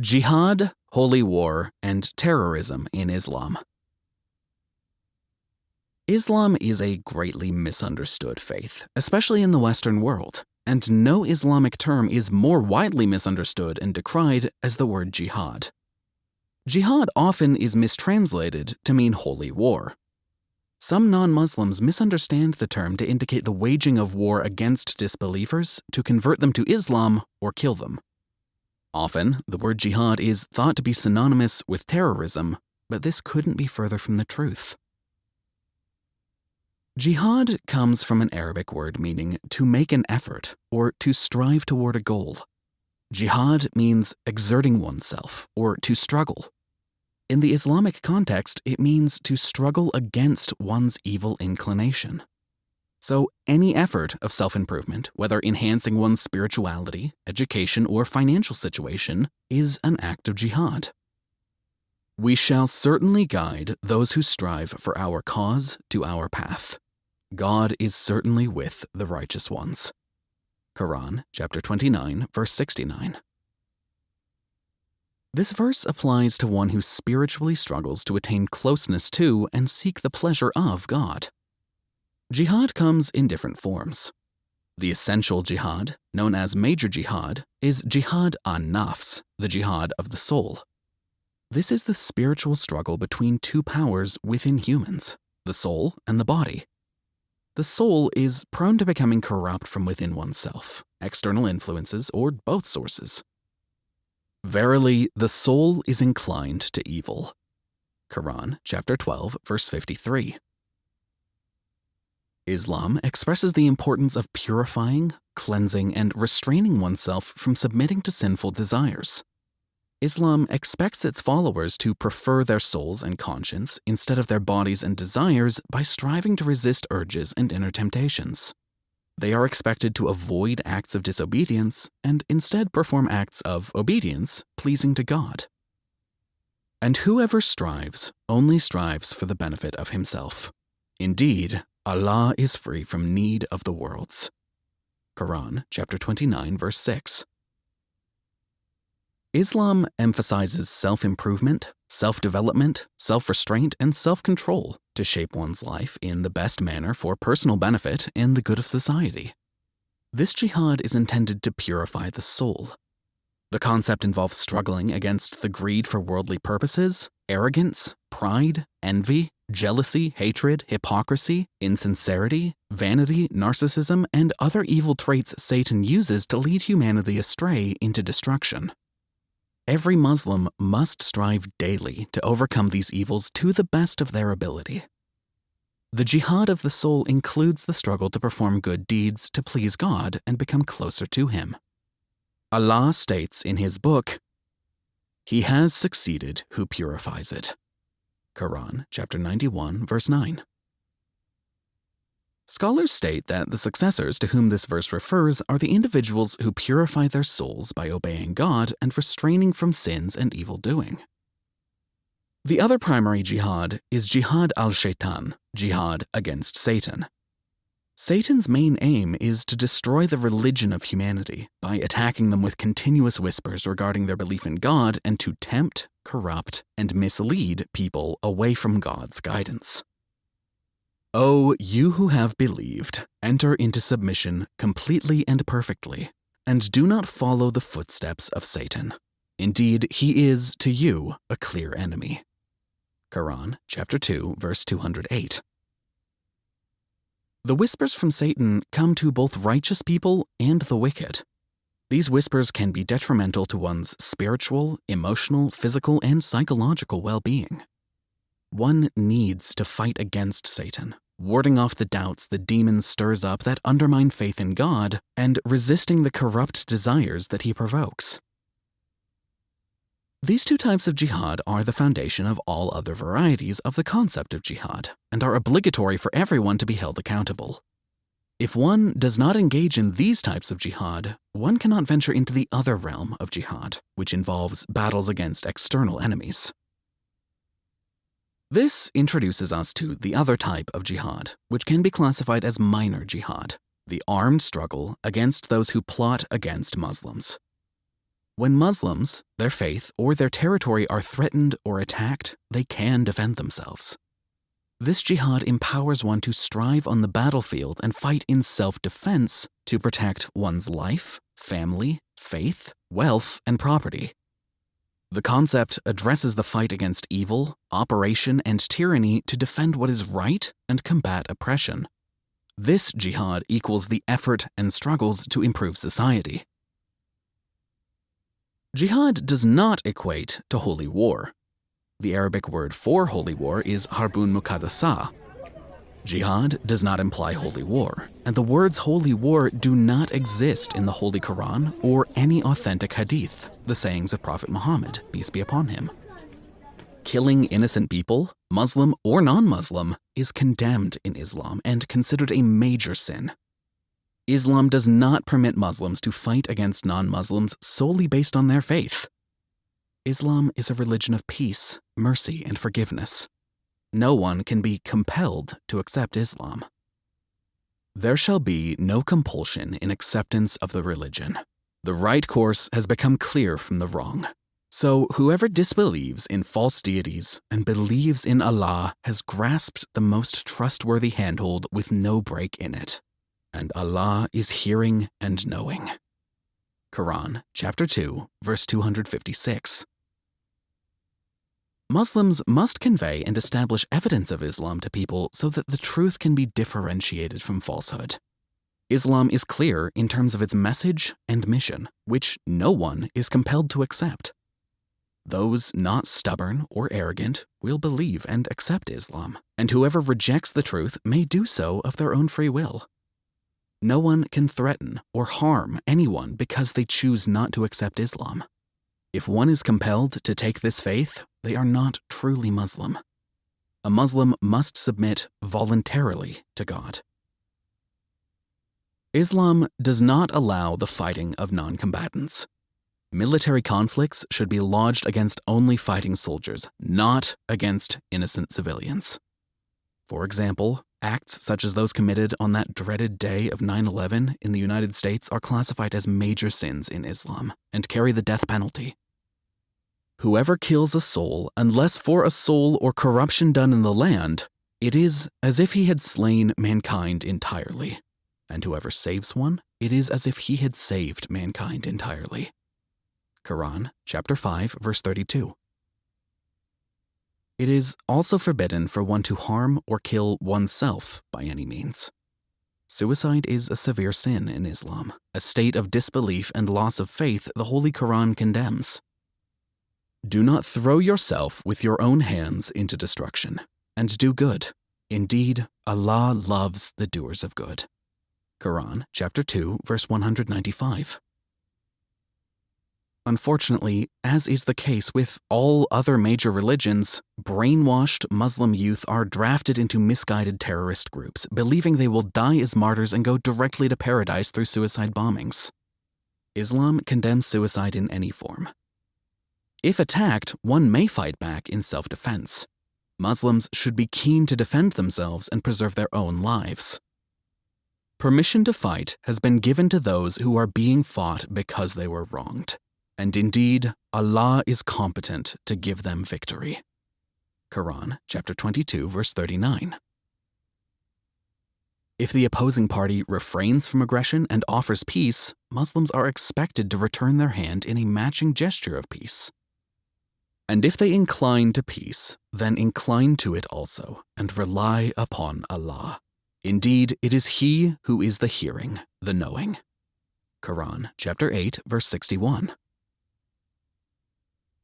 Jihad, Holy War, and Terrorism in Islam. Islam is a greatly misunderstood faith, especially in the Western world, and no Islamic term is more widely misunderstood and decried as the word jihad. Jihad often is mistranslated to mean holy war. Some non Muslims misunderstand the term to indicate the waging of war against disbelievers to convert them to Islam or kill them. Often, the word jihad is thought to be synonymous with terrorism, but this couldn't be further from the truth. Jihad comes from an Arabic word meaning to make an effort or to strive toward a goal. Jihad means exerting oneself or to struggle. In the Islamic context, it means to struggle against one's evil inclination. So, any effort of self improvement, whether enhancing one's spirituality, education, or financial situation, is an act of jihad. We shall certainly guide those who strive for our cause to our path. God is certainly with the righteous ones. Quran, chapter 29, verse 69. This verse applies to one who spiritually struggles to attain closeness to and seek the pleasure of God. Jihad comes in different forms. The essential jihad, known as major jihad, is jihad an nafs, the jihad of the soul. This is the spiritual struggle between two powers within humans, the soul and the body. The soul is prone to becoming corrupt from within oneself, external influences, or both sources. Verily, the soul is inclined to evil. Quran, chapter 12, verse 53. Islam expresses the importance of purifying, cleansing, and restraining oneself from submitting to sinful desires. Islam expects its followers to prefer their souls and conscience instead of their bodies and desires by striving to resist urges and inner temptations. They are expected to avoid acts of disobedience and instead perform acts of obedience pleasing to God. And whoever strives only strives for the benefit of himself. Indeed, Allah is free from need of the worlds. Quran chapter 29 verse 6. Islam emphasizes self-improvement, self-development, self-restraint, and self-control to shape one's life in the best manner for personal benefit and the good of society. This jihad is intended to purify the soul. The concept involves struggling against the greed for worldly purposes, arrogance, pride, envy, jealousy, hatred, hypocrisy, insincerity, vanity, narcissism, and other evil traits Satan uses to lead humanity astray into destruction. Every Muslim must strive daily to overcome these evils to the best of their ability. The jihad of the soul includes the struggle to perform good deeds to please God and become closer to Him. Allah states in His book, He has succeeded who purifies it. Quran, chapter 91, verse 9. Scholars state that the successors to whom this verse refers are the individuals who purify their souls by obeying God and restraining from sins and evil doing. The other primary jihad is jihad al-shaitan, jihad against Satan. Satan's main aim is to destroy the religion of humanity by attacking them with continuous whispers regarding their belief in God and to tempt, corrupt, and mislead people away from God's guidance. O you who have believed, enter into submission completely and perfectly, and do not follow the footsteps of Satan. Indeed, he is, to you, a clear enemy. Quran, chapter 2, verse 208. The whispers from Satan come to both righteous people and the wicked. These whispers can be detrimental to one's spiritual, emotional, physical, and psychological well being. One needs to fight against Satan, warding off the doubts the demon stirs up that undermine faith in God and resisting the corrupt desires that he provokes. These two types of jihad are the foundation of all other varieties of the concept of jihad and are obligatory for everyone to be held accountable. If one does not engage in these types of jihad, one cannot venture into the other realm of jihad, which involves battles against external enemies. This introduces us to the other type of jihad, which can be classified as minor jihad, the armed struggle against those who plot against Muslims. When Muslims, their faith, or their territory are threatened or attacked, they can defend themselves. This jihad empowers one to strive on the battlefield and fight in self defense to protect one's life, family, faith, wealth, and property. The concept addresses the fight against evil, operation, and tyranny to defend what is right and combat oppression. This jihad equals the effort and struggles to improve society. Jihad does not equate to holy war. The Arabic word for holy war is harbun muqaddasa. Jihad does not imply holy war, and the words holy war do not exist in the Holy Quran or any authentic hadith, the sayings of Prophet Muhammad, peace be upon him. Killing innocent people, Muslim or non Muslim, is condemned in Islam and considered a major sin. Islam does not permit Muslims to fight against non Muslims solely based on their faith. Islam is a religion of peace, mercy, and forgiveness. No one can be compelled to accept Islam. There shall be no compulsion in acceptance of the religion. The right course has become clear from the wrong. So, whoever disbelieves in false deities and believes in Allah has grasped the most trustworthy handhold with no break in it and Allah is hearing and knowing. Quran, chapter 2, verse 256. Muslims must convey and establish evidence of Islam to people so that the truth can be differentiated from falsehood. Islam is clear in terms of its message and mission, which no one is compelled to accept. Those not stubborn or arrogant will believe and accept Islam, and whoever rejects the truth may do so of their own free will. No one can threaten or harm anyone because they choose not to accept Islam. If one is compelled to take this faith, they are not truly Muslim. A Muslim must submit voluntarily to God. Islam does not allow the fighting of non combatants. Military conflicts should be lodged against only fighting soldiers, not against innocent civilians. For example, Acts such as those committed on that dreaded day of 9 11 in the United States are classified as major sins in Islam and carry the death penalty. Whoever kills a soul, unless for a soul or corruption done in the land, it is as if he had slain mankind entirely. And whoever saves one, it is as if he had saved mankind entirely. Quran, chapter 5, verse 32. It is also forbidden for one to harm or kill oneself by any means. Suicide is a severe sin in Islam, a state of disbelief and loss of faith the Holy Quran condemns. Do not throw yourself with your own hands into destruction, and do good. Indeed, Allah loves the doers of good. Quran, chapter 2, verse 195. Unfortunately, as is the case with all other major religions, brainwashed Muslim youth are drafted into misguided terrorist groups, believing they will die as martyrs and go directly to paradise through suicide bombings. Islam condemns suicide in any form. If attacked, one may fight back in self defense. Muslims should be keen to defend themselves and preserve their own lives. Permission to fight has been given to those who are being fought because they were wronged and indeed Allah is competent to give them victory. Quran chapter 22 verse 39. If the opposing party refrains from aggression and offers peace, Muslims are expected to return their hand in a matching gesture of peace. And if they incline to peace, then incline to it also, and rely upon Allah. Indeed, it is He who is the hearing, the knowing. Quran chapter 8 verse 61.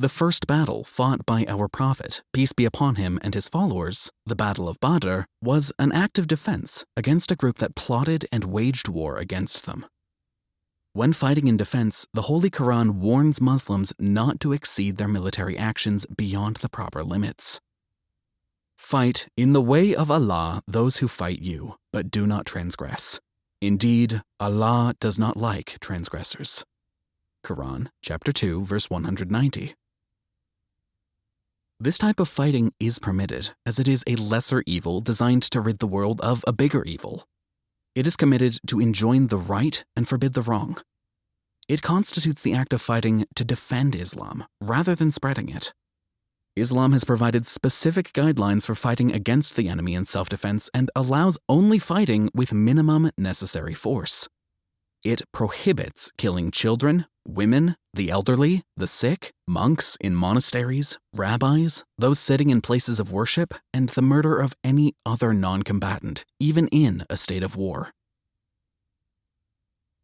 The first battle fought by our Prophet, peace be upon him and his followers, the Battle of Badr, was an act of defense against a group that plotted and waged war against them. When fighting in defense, the Holy Quran warns Muslims not to exceed their military actions beyond the proper limits. Fight in the way of Allah those who fight you, but do not transgress. Indeed, Allah does not like transgressors. Quran chapter 2 verse 190. This type of fighting is permitted, as it is a lesser evil designed to rid the world of a bigger evil. It is committed to enjoin the right and forbid the wrong. it constitutes the act of fighting to defend Islam rather than spreading it. Islam has provided specific guidelines for fighting against the enemy in self defense and allows only fighting with minimum necessary force. It prohibits killing children, women, the elderly, the sick, monks in monasteries, rabbis, those sitting in places of worship, and the murder of any other non combatant, even in a state of war.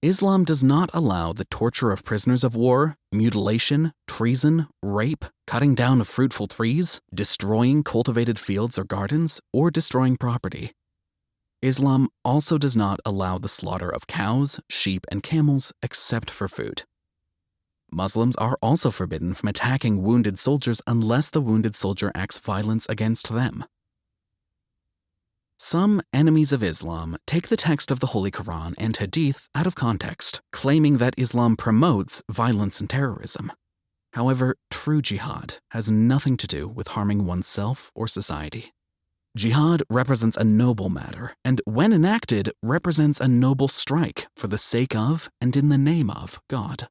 Islam does not allow the torture of prisoners of war, mutilation, treason, rape, cutting down of fruitful trees, destroying cultivated fields or gardens, or destroying property. Islam also does not allow the slaughter of cows, sheep, and camels except for food. Muslims are also forbidden from attacking wounded soldiers unless the wounded soldier acts violence against them. Some enemies of Islam take the text of the Holy Quran and Hadith out of context, claiming that Islam promotes violence and terrorism. However, true jihad has nothing to do with harming oneself or society. Jihad represents a noble matter, and when enacted, represents a noble strike for the sake of and in the name of God.